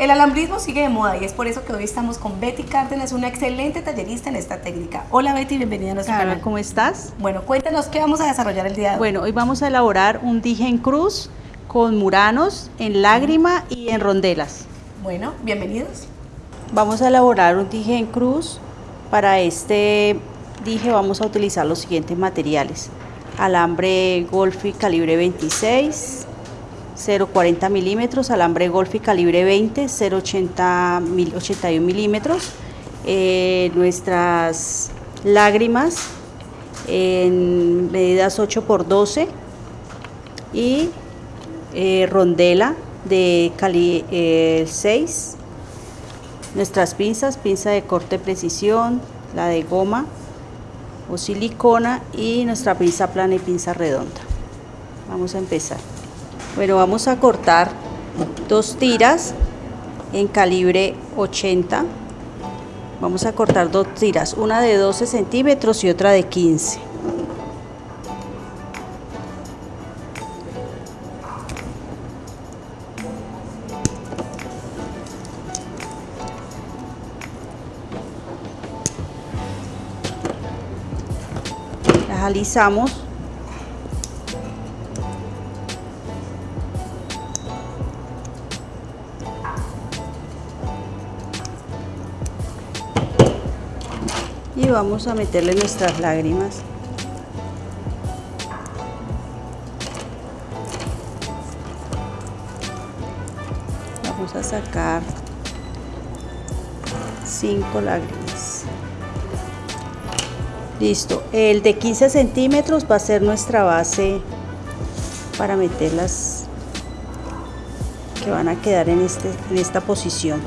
El alambrismo sigue de moda y es por eso que hoy estamos con Betty Cárdenas, una excelente tallerista en esta técnica. Hola Betty, bienvenida a nuestro Carol, canal. ¿cómo estás? Bueno, cuéntanos qué vamos a desarrollar el día de hoy. Bueno, hoy vamos a elaborar un dije en cruz con muranos en lágrima y en rondelas. Bueno, bienvenidos. Vamos a elaborar un dije en cruz. Para este dije vamos a utilizar los siguientes materiales. Alambre Golfi calibre 26, 0,40 milímetros, alambre Golfi calibre 20, 0,80 mil- 81 milímetros, eh, nuestras lágrimas en medidas 8 por 12 y eh, rondela de cali eh, 6, nuestras pinzas, pinza de corte precisión, la de goma o silicona y nuestra pinza plana y pinza redonda. Vamos a empezar. Bueno, vamos a cortar dos tiras en calibre 80. Vamos a cortar dos tiras, una de 12 centímetros y otra de 15. Las alisamos y vamos a meterle nuestras lágrimas. Vamos a sacar cinco lágrimas. Listo, el de 15 centímetros va a ser nuestra base para meterlas que van a quedar en, este, en esta posición.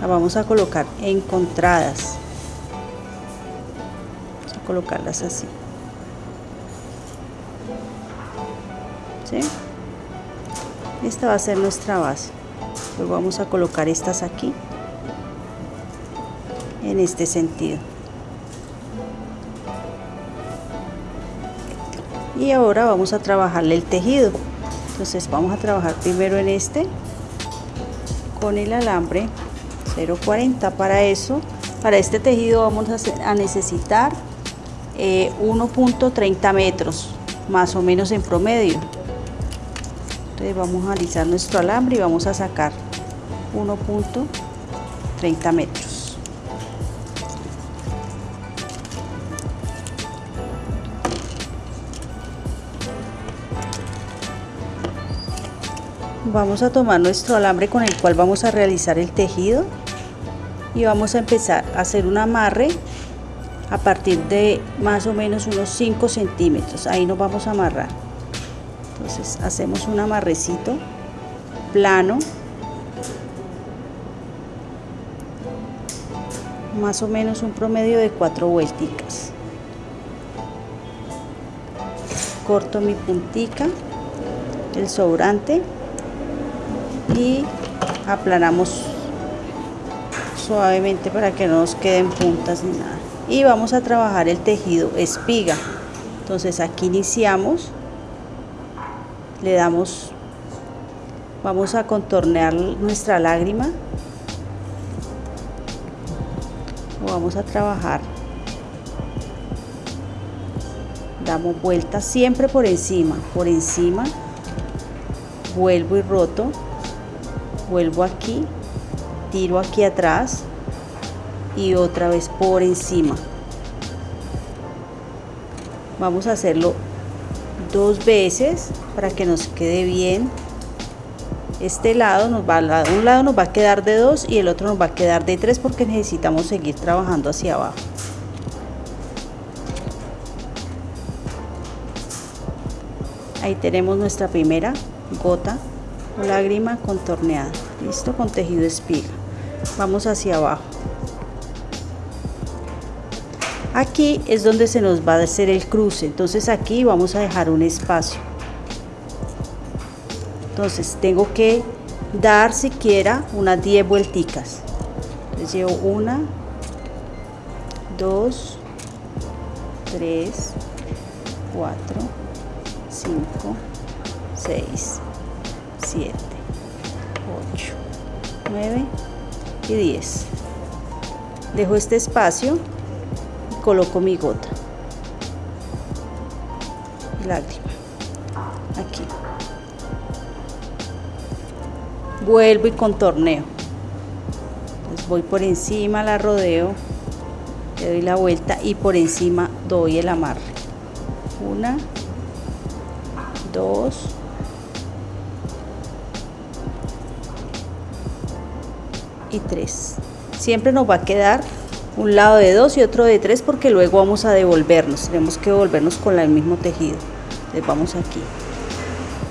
La vamos a colocar encontradas. Colocarlas así. ¿Sí? Esta va a ser nuestra base. Luego vamos a colocar estas aquí en este sentido. y ahora vamos a trabajarle el tejido entonces vamos a trabajar primero en este con el alambre 0.40 para eso para este tejido vamos a necesitar eh, 1.30 metros más o menos en promedio. Entonces vamos a alisar nuestro alambre y vamos a sacar 1.30 metros. Vamos a tomar nuestro alambre con el cual vamos a realizar el tejido y vamos a empezar a hacer un amarre a partir de más o menos unos 5 centímetros. Ahí nos vamos a amarrar. Entonces hacemos un amarrecito plano, más o menos un promedio de 4 vuelticas. Corto mi puntica, el sobrante y aplanamos suavemente para que no nos queden puntas ni nada y vamos a trabajar el tejido espiga. Entonces aquí iniciamos le damos vamos a contornear nuestra lágrima vamos a trabajar damos vueltas siempre por encima por encima vuelvo y roto vuelvo aquí tiro aquí atrás y otra vez por encima. Vamos a hacerlo dos veces para que nos quede bien. Este lado nos va un lado nos va a quedar de dos y el otro nos va a quedar de tres porque necesitamos seguir trabajando hacia abajo. Ahí tenemos nuestra primera gota lágrima contorneada listo con tejido espiga. Vamos hacia abajo aquí es donde se nos va a hacer el cruce. Entonces aquí vamos a dejar un espacio. Entonces tengo que dar siquiera unas 10 vuelticas. Entonces llevo una 2 3 4 5 6 7 8 9 y 10 dejo este espacio coloco mi gota. Lágrima. Aquí. Vuelvo y contorneo. Entonces voy por encima la rodeo le doy la vuelta y por encima doy el amarre. Una dos y tres. Siempre nos va a quedar un lado de dos y otro de tres porque luego vamos a devolvernos. Tenemos que devolvernos con el mismo tejido. Entonces vamos aquí.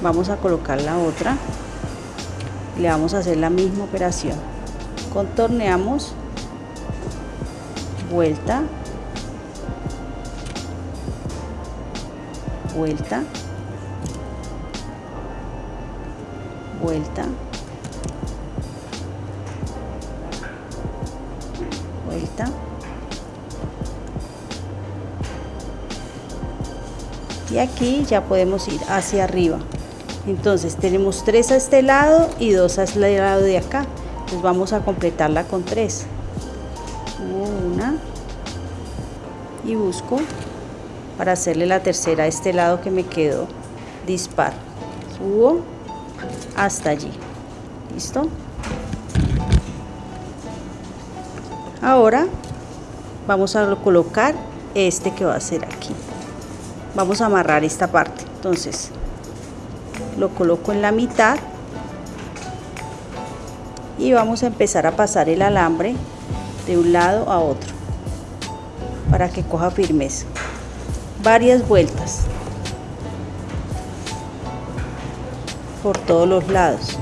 Vamos a colocar la otra. Le vamos a hacer la misma operación. Contorneamos. Vuelta. Vuelta. Vuelta y aquí ya podemos ir hacia arriba. Entonces tenemos tres a este lado y dos a este lado de acá. Entonces vamos a completarla con tres. Una. Y busco para hacerle la tercera a este lado que me quedó dispar. Subo hasta allí. Listo ahora vamos a colocar este que va a ser aquí. Vamos a amarrar esta parte. Entonces lo coloco en la mitad y vamos a empezar a pasar el alambre de un lado a otro para que coja firmeza. Varias vueltas por todos los lados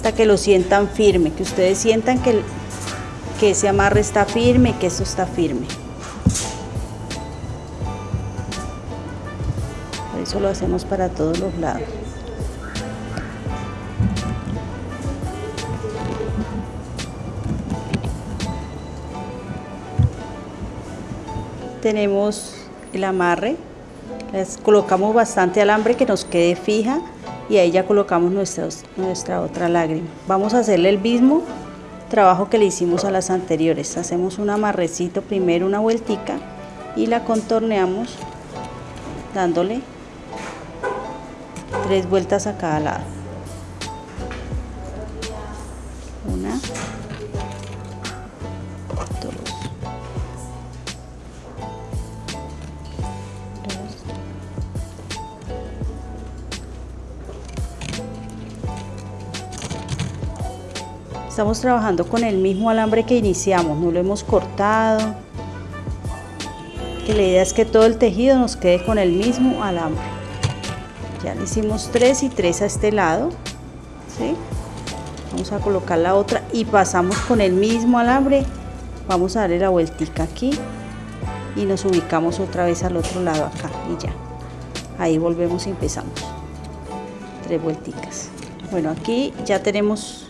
hasta que lo sientan firme, que ustedes sientan que, que ese amarre está firme, que eso está firme. Por eso lo hacemos para todos los lados. Tenemos el amarre, les colocamos bastante alambre que nos quede fija y ahí ya colocamos nuestra otra lágrima. Vamos a hacerle el mismo trabajo que le hicimos a las anteriores. Hacemos un amarrecito primero, una vueltica y la contorneamos dándole tres vueltas a cada lado. Una, Estamos trabajando con el mismo alambre que iniciamos, no lo hemos cortado. Que la idea es que todo el tejido nos quede con el mismo alambre. Ya le hicimos tres y tres a este lado. ¿sí? Vamos a colocar la otra y pasamos con el mismo alambre. Vamos a darle la vueltica aquí y nos ubicamos otra vez al otro lado acá y ya. Ahí volvemos y empezamos. Tres vuelticas. Bueno, aquí ya tenemos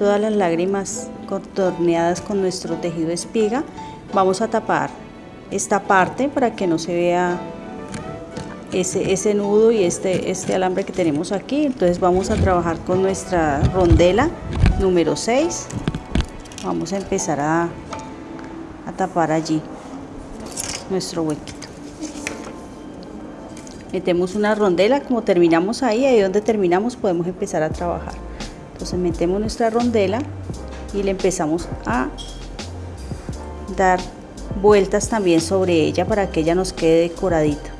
todas las lágrimas contorneadas con nuestro tejido espiga vamos a tapar esta parte para que no se vea ese, ese nudo y este, este alambre que tenemos aquí. Entonces vamos a trabajar con nuestra rondela número 6 vamos a empezar a, a tapar allí nuestro huequito. Metemos una rondela como terminamos ahí ahí donde terminamos podemos empezar a trabajar entonces metemos nuestra rondela y le empezamos a dar vueltas también sobre ella para que ella nos quede decoradita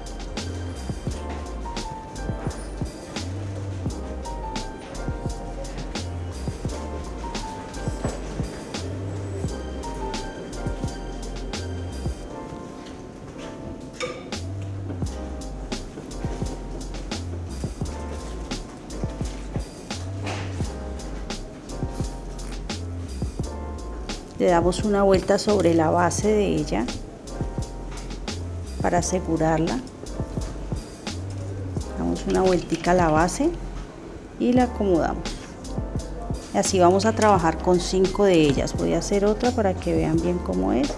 le damos una vuelta sobre la base de ella para asegurarla damos una vueltica a la base y la acomodamos Así vamos a trabajar con cinco de ellas. Voy a hacer otra para que vean bien cómo es.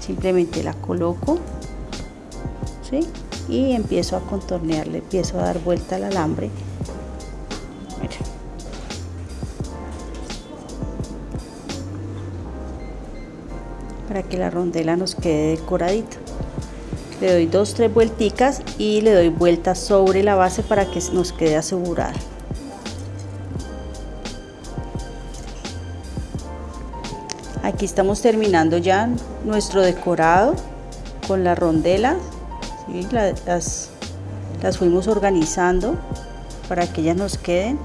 Simplemente la coloco, ¿sí? Y empiezo a contornearle, empiezo a dar vuelta al alambre. Para que la rondela nos quede decoradita. Le doy dos tres vuelticas y le doy vuelta sobre la base para que nos quede asegurada. Aquí estamos terminando ya nuestro decorado con las rondelas las, las fuimos organizando para que ellas nos queden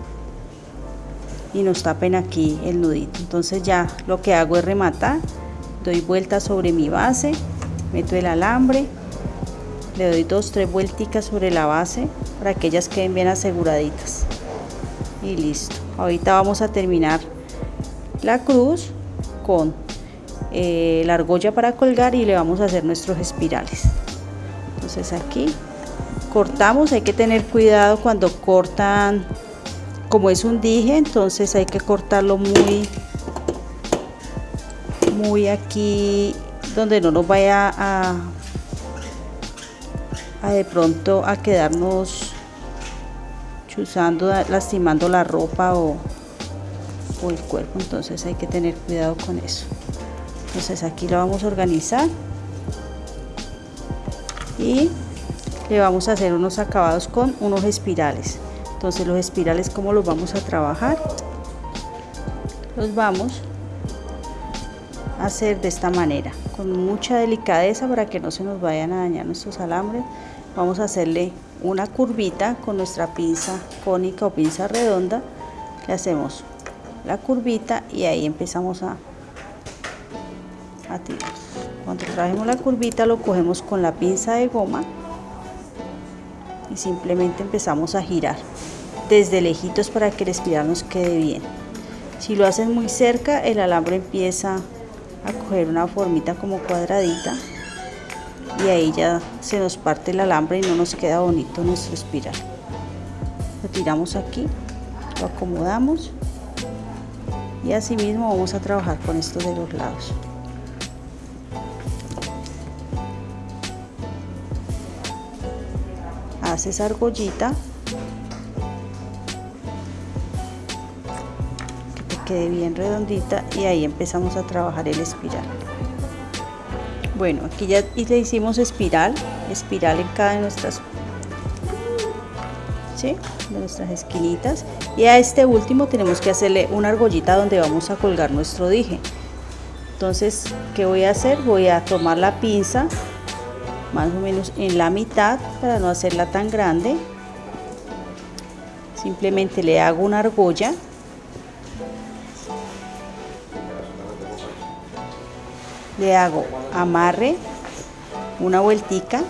y nos tapen aquí el nudito. Entonces ya lo que hago es rematar doy vuelta sobre mi base meto el alambre le doy dos tres vuelticas sobre la base para que ellas queden bien aseguraditas. Y listo. Ahorita vamos a terminar la cruz con eh, la argolla para colgar y le vamos a hacer nuestros espirales. Entonces aquí cortamos hay que tener cuidado cuando cortan como es un dije entonces hay que cortarlo muy muy aquí donde no nos vaya a de pronto a quedarnos chuzando, lastimando la ropa o, o el cuerpo, entonces hay que tener cuidado con eso. Entonces aquí lo vamos a organizar y le vamos a hacer unos acabados con unos espirales. Entonces los espirales, ¿cómo los vamos a trabajar? Los vamos hacer de esta manera, con mucha delicadeza para que no se nos vayan a dañar nuestros alambres vamos a hacerle una curvita con nuestra pinza cónica o pinza redonda. Le hacemos la curvita y ahí empezamos a, a tirar. Cuando trajemos la curvita lo cogemos con la pinza de goma y simplemente empezamos a girar. Desde lejitos para que el espiral nos quede bien. Si lo haces muy cerca el alambre empieza a coger una formita como cuadradita y ahí ya se nos parte el alambre y no nos queda bonito nuestro espiral. Lo tiramos aquí lo acomodamos y así mismo vamos a trabajar con estos de los lados. Haces argollita quede bien redondita y ahí empezamos a trabajar el espiral bueno, aquí ya le hicimos espiral, espiral en cada de nuestras, ¿sí? de nuestras esquinitas. Y a este último tenemos que hacerle una argollita donde vamos a colgar nuestro dije. Entonces, ¿qué voy a hacer? Voy a tomar la pinza más o menos en la mitad para no hacerla tan grande. Simplemente le hago una argolla le hago amarre una vueltica.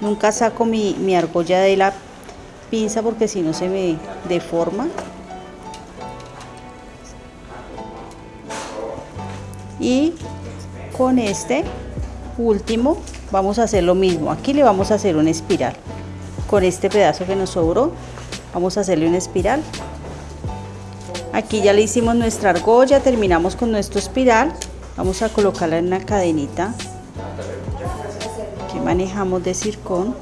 Nunca saco mi, argolla de la pinza porque si no se me deforma. Y con este último vamos a hacer lo mismo. Aquí le vamos a hacer una espiral. Con este pedazo que nos sobró vamos a hacerle una espiral. Aquí ya le hicimos nuestra argolla terminamos con nuestro espiral vamos a colocarla en una cadenita que manejamos de circón.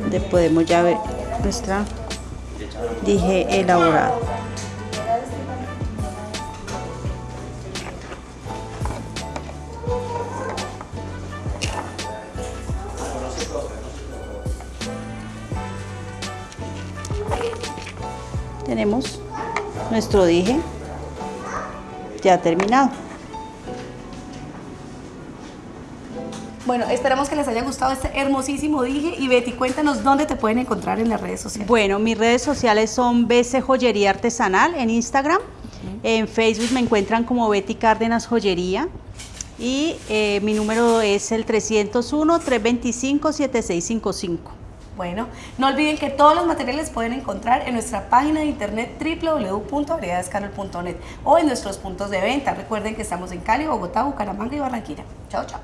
Donde podemos ya ver nuestra dije elaborada. Tenemos nuestro dije ya terminado. Bueno, esperamos que les haya gustado este hermosísimo dije y Betty, cuéntanos dónde te pueden encontrar en las redes sociales. Bueno, mis redes sociales son BC Joyería Artesanal en Instagram, en Facebook me encuentran como Betty Cárdenas Joyería y eh, mi número es el 301-325-7655. Bueno, no olviden que todos los materiales pueden encontrar en nuestra página de internet www.variedadescarol.net o en nuestros puntos de venta. Recuerden que estamos en Cali, Bogotá, Bucaramanga y Barranquilla. Chao, chao.